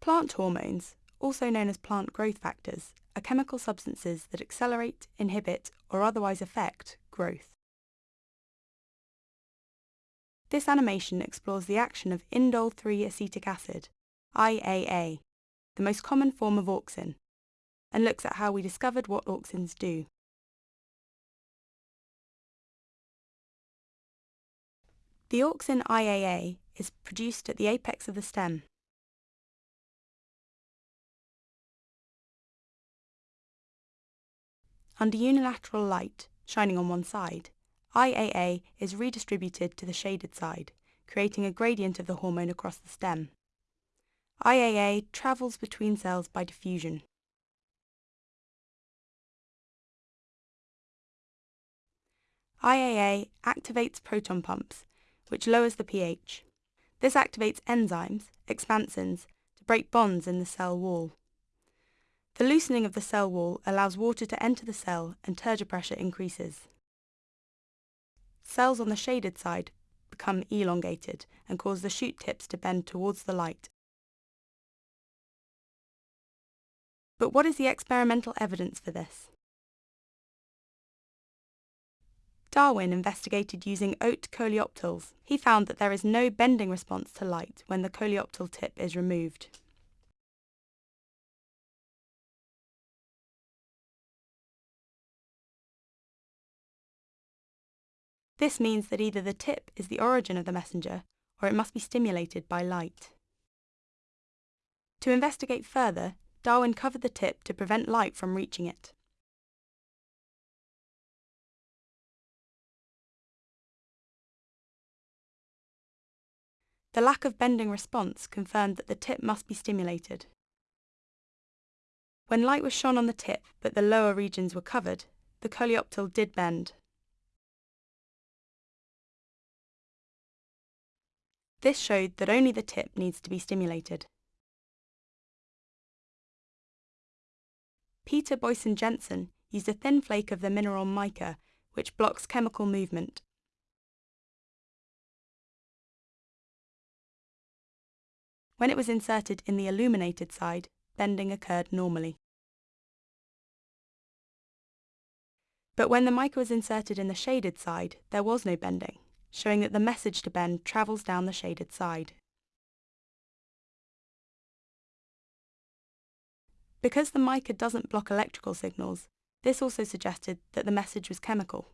Plant hormones, also known as plant growth factors, are chemical substances that accelerate, inhibit, or otherwise affect growth. This animation explores the action of indole 3 acetic acid, IAA, the most common form of auxin, and looks at how we discovered what auxins do. The auxin IAA is produced at the apex of the stem. Under unilateral light, shining on one side, IAA is redistributed to the shaded side, creating a gradient of the hormone across the stem. IAA travels between cells by diffusion. IAA activates proton pumps, which lowers the pH. This activates enzymes, expansins, to break bonds in the cell wall. The loosening of the cell wall allows water to enter the cell and turgor pressure increases. Cells on the shaded side become elongated and cause the shoot tips to bend towards the light. But what is the experimental evidence for this? Darwin investigated using oat coleoptiles. He found that there is no bending response to light when the coleoptile tip is removed. This means that either the tip is the origin of the messenger, or it must be stimulated by light. To investigate further, Darwin covered the tip to prevent light from reaching it. The lack of bending response confirmed that the tip must be stimulated. When light was shone on the tip but the lower regions were covered, the coleoptile did bend. This showed that only the tip needs to be stimulated. Peter Boysen Jensen used a thin flake of the mineral mica, which blocks chemical movement. When it was inserted in the illuminated side, bending occurred normally. But when the mica was inserted in the shaded side, there was no bending showing that the message to bend travels down the shaded side. Because the mica doesn't block electrical signals, this also suggested that the message was chemical.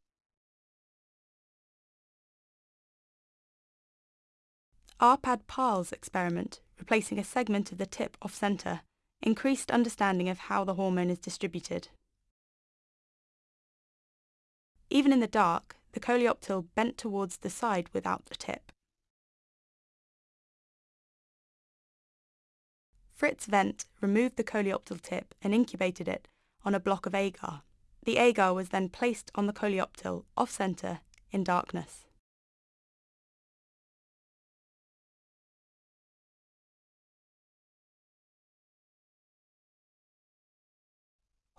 Arpad Paál's experiment, replacing a segment of the tip off-centre, increased understanding of how the hormone is distributed. Even in the dark, the coleoptile bent towards the side without the tip. Frits Went removed the coleoptile tip and incubated it on a block of agar. The agar was then placed on the coleoptile off-centre in darkness.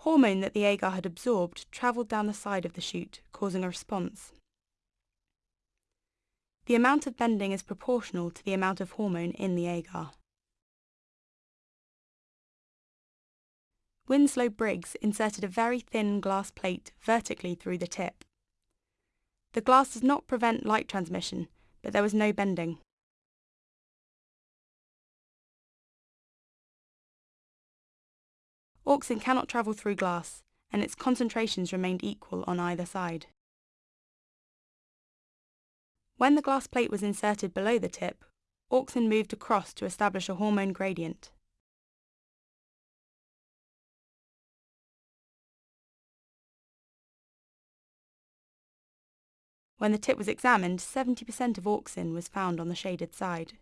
Hormone that the agar had absorbed travelled down the side of the shoot, causing a response. The amount of bending is proportional to the amount of hormone in the agar. Winslow Briggs inserted a very thin glass plate vertically through the tip. The glass does not prevent light transmission, but there was no bending. Auxin cannot travel through glass, and its concentrations remained equal on either side. When the glass plate was inserted below the tip, auxin moved across to establish a hormone gradient. When the tip was examined, 70% of auxin was found on the shaded side.